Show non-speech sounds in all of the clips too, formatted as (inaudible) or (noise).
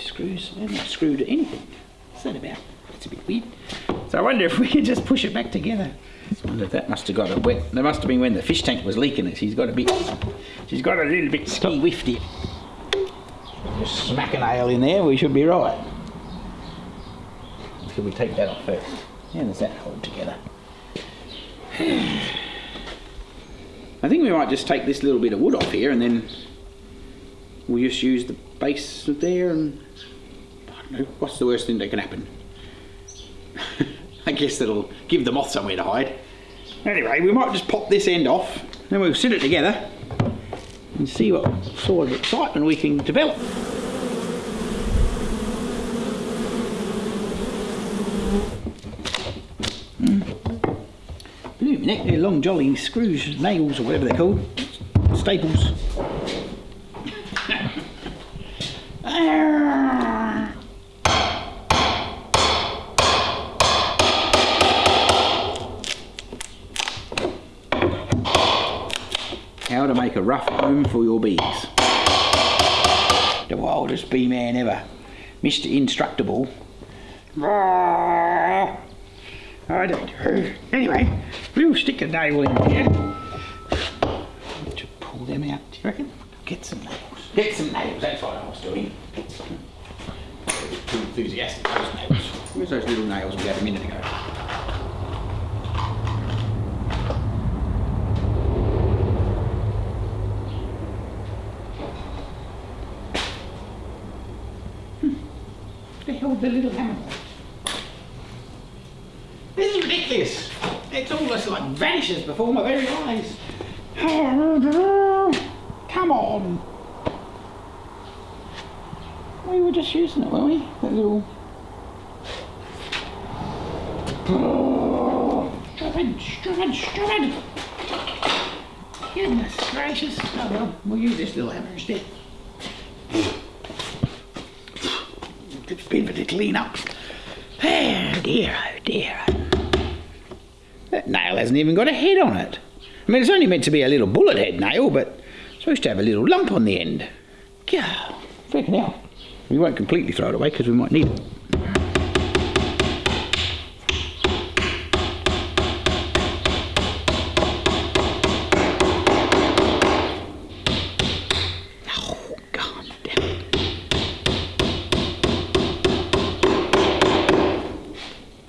screws. They're not screwed to anything. What's that about? That's a bit weird. So I wonder if we could just push it back together. I wonder if that must have got a wet. That must have been when the fish tank was leaking it. She's got a bit. She's got a little bit ski whiffed Just smack a nail in there. We should be right. Should we take that off first? How does that hold together? (sighs) I think we might just take this little bit of wood off here and then we'll just use the base there and What's the worst thing that can happen? I guess that'll give the moth somewhere to hide. Anyway, we might just pop this end off, then we'll sit it together and see what sort of excitement we can develop. Mm. Believe me, they're long jolly screws, nails or whatever they're called, staples. How to make a rough home for your bees. The wildest bee man ever. Mr. Instructable. Ah, I don't know. Anyway, we'll stick a nail in here. To pull them out, do you reckon? Get some nails. Get some nails, that's what I was doing. Too enthusiastic, those nails. Where's those little nails we had a minute ago? The little hammer? This is ridiculous. It's almost like vanishes before my very eyes. Come on. We were just using it, weren't we? That little... Stupid, stupid, stupid. Goodness gracious. Oh well, we'll use this little hammer instead. Been to clean up. Oh dear, oh dear. That nail hasn't even got a head on it. I mean, it's only meant to be a little bullet head nail, but it's supposed to have a little lump on the end. Yeah, freaking hell. We won't completely throw it away because we might need it. Oh, God damn it.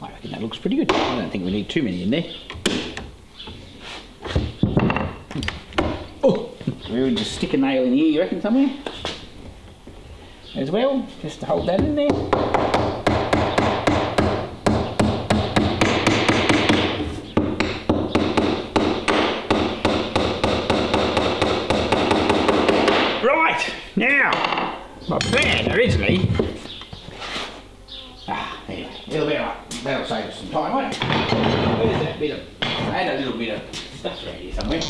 I reckon that looks pretty good. I don't think we need too many in there. Oh, we would just stick a nail in here, you reckon, somewhere? As well, just to hold that in there. Right, now, my plan originally Ah, there. It'll be alright. That'll save us some time, won't it? Where's that bit of... I had a little bit of stuff around here somewhere.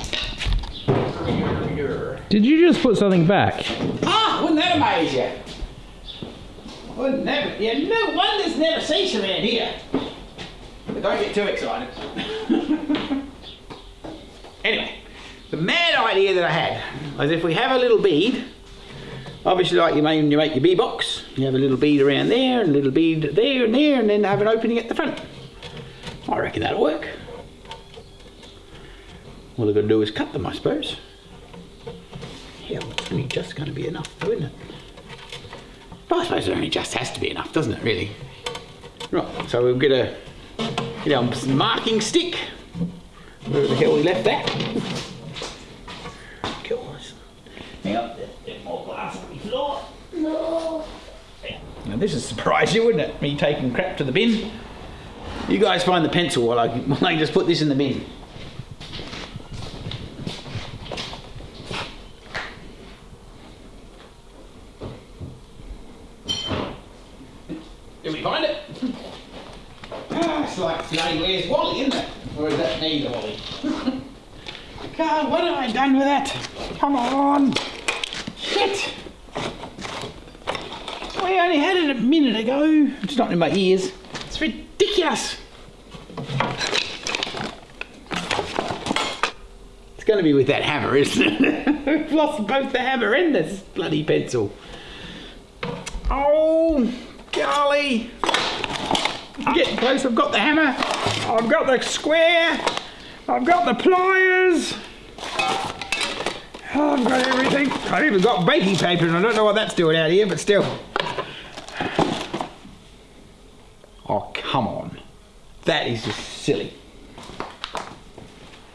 Did you just put something back? Ah, wouldn't that amaze you? Wouldn't that... Yeah, no wonders never cease around here. But don't get too excited. (laughs) anyway, the mad idea that I had was if we have a little bead, obviously like you make, you make your bee box, you have a little bead around there and a little bead there and there and then have an opening at the front. I reckon that'll work. All I've got to do is cut them, I suppose. Yeah, it's only just going to be enough though, isn't it? But I suppose it only just has to be enough, doesn't it, really? Right, so we'll get a get our marking stick. Where the hell we left that? Hang on. Now this would surprise you, wouldn't it? Me taking crap to the bin. You guys find the pencil while I, (laughs) while I just put this in the bin. Did we find it? It's like where's Wally, isn't it? Or is that me, Wally? God, what have I done with that? Come on! Shit! We only had it a minute ago. It's not in my ears. It's ridiculous. It's going to be with that hammer, isn't it? (laughs) We've lost both the hammer and this bloody pencil. Oh, golly. I'm getting close. I've got the hammer. I've got the square. I've got the pliers. Oh, I've got everything. I've even got baking paper, and I don't know what that's doing out here, but still. Oh, come on. That is just silly.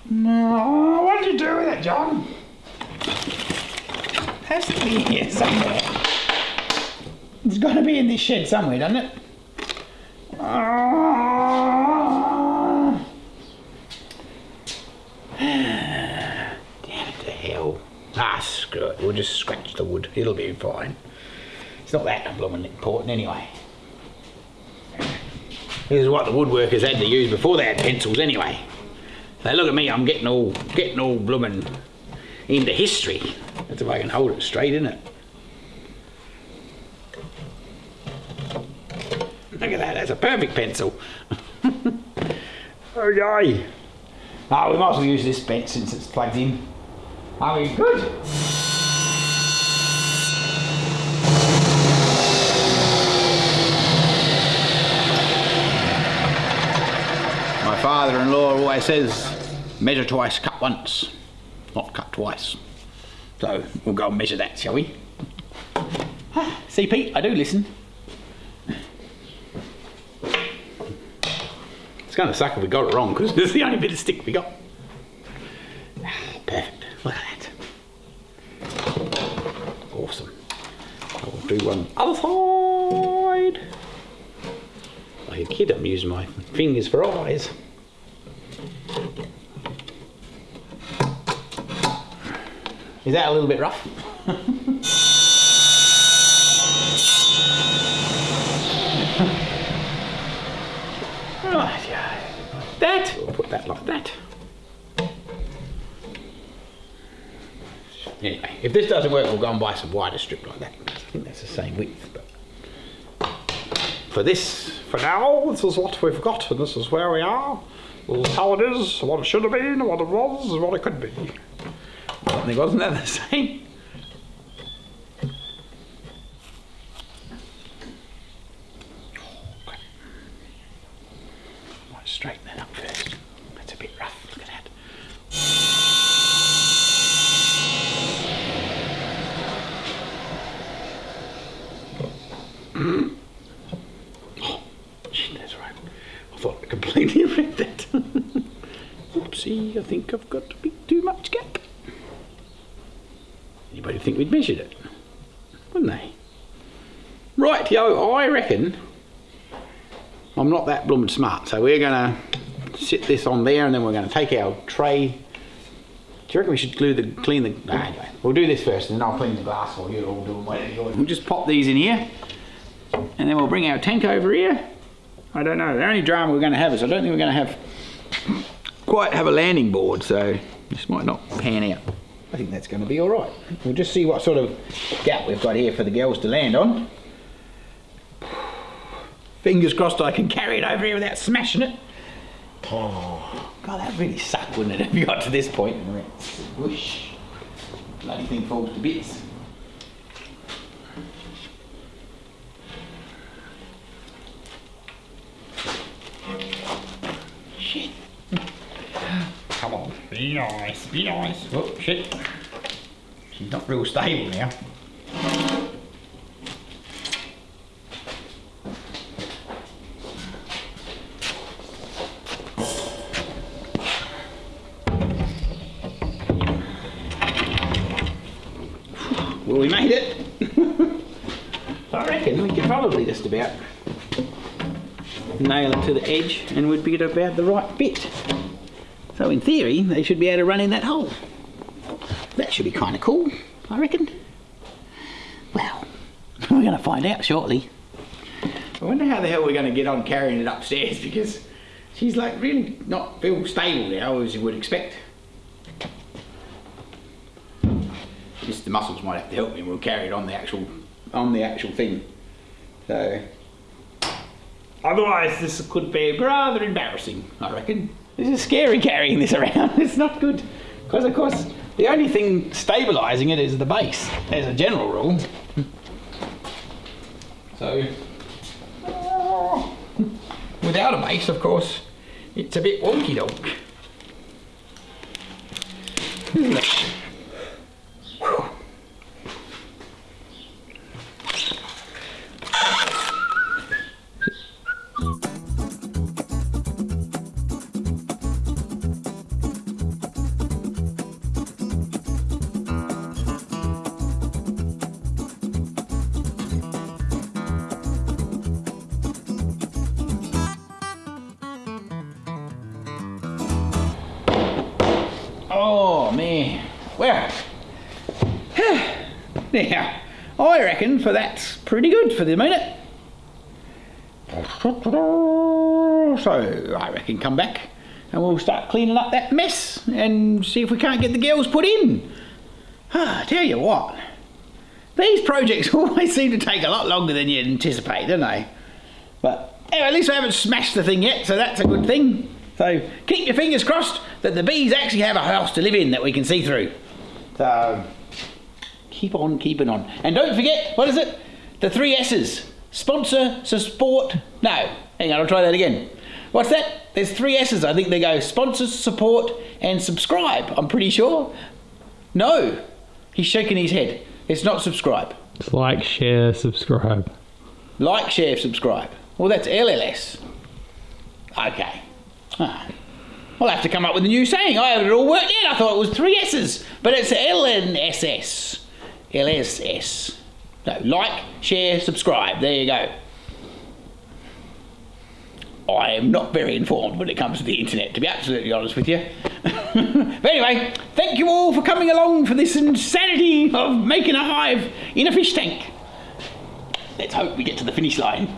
No, what did you do with it, John? Has to be here somewhere. It's got to be in this shed somewhere, doesn't it? (sighs) Damn it to hell. Ah, screw it. We'll just scratch the wood. It'll be fine. It's not that blooming important anyway. This is what the woodworkers had to use before they had pencils anyway. So look at me, I'm getting all getting all blooming into history. That's if I can hold it straight, isn't it? Look at that, that's a perfect pencil. oh yay. Ah, we might as well use this bit since it's plugged in. Are we good? My father-in-law always says, measure twice, cut once, not cut twice. So we'll go and measure that, shall we? (laughs) See, Pete, I do listen. It's going to suck if we got it wrong because (laughs) it's the only bit of stick we got. Perfect. Look at that. Awesome. I will do one other side. Like a kid, I'm using my fingers for eyes. Is that a little bit rough? (laughs) That, like that. Anyway, if this doesn't work, we'll go and buy some wider strip like that. I think that's the same width, but for this, for now, this is what we've got, and this is where we are. This is how it is, what it should have been, what it was, what it could be. I think wasn't that the same? Okay. Might straighten that up first. That's a bit rough. Look at that. Oh, shit, that's right. I thought I completely (laughs) read that. Oopsie, I think I've got a bit too much gap. Anybody think we'd measured it? Wouldn't they? Right, yo, I reckon I'm not that blooming smart, so we're gonna sit this on there and then we're gonna take our tray. Do you reckon we should glue the clean the nah, anyway, we'll do this first and then I'll clean the glass for you all you want. We'll just pop these in here and then we'll bring our tank over here. I don't know, the only drama we're gonna have is I don't think we're gonna have quite have a landing board, so this might not pan out. I think that's going to be all right. We'll just see what sort of gap we've got here for the girls to land on. Fingers crossed I can carry it over here without smashing it. Oh, God, that really sucked, wouldn't it, if you got to this point and went whoosh. Bloody thing falls to bits. Shit. Come on, be nice, be nice. Oh, shit. She's not real stable now. Well, we made it. (laughs) I reckon we could probably just about nail it to the edge and we'd be at about the right bit. So in theory, they should be able to run in that hole. That should be kind of cool, I reckon. Well, (laughs) we're going to find out shortly. I wonder how the hell we're going to get on carrying it upstairs because she's like really not feel stable now as you would expect. Just the muscles might have to help me we'll carry it on the actual on the actual thing. So otherwise this could be rather embarrassing, I reckon. This is scary carrying this around. (laughs) It's not good. Because of course the only thing stabilising it is the base, as a general rule. So, (laughs) without a base, of course, it's a bit wonky donk. Hmm. Now I reckon for that's pretty good for the minute. So I reckon come back and we'll start cleaning up that mess and see if we can't get the girls put in. Ah, tell you what, these projects (laughs) always seem to take a lot longer than you anticipate, don't they? But anyway, at least I haven't smashed the thing yet, so that's a good thing. So keep your fingers crossed that the bees actually have a house to live in that we can see through. So keep on keeping on. And don't forget, what is it? The three S's. Sponsor, support. No, hang on, I'll try that again. What's that? There's three S's. I think they go sponsor, support, and subscribe. I'm pretty sure. No, he's shaking his head. It's not subscribe. It's like, share, subscribe. Like, share, subscribe. Well, that's LLS. Okay. Ah. I'll have to come up with a new saying. I had it all worked out. I thought it was three S's, but it's LNSS. LSS. No, like, share, subscribe. There you go. I am not very informed when it comes to the internet, to be absolutely honest with you. (laughs) but anyway, thank you all for coming along for this insanity of making a hive in a fish tank. Let's hope we get to the finish line.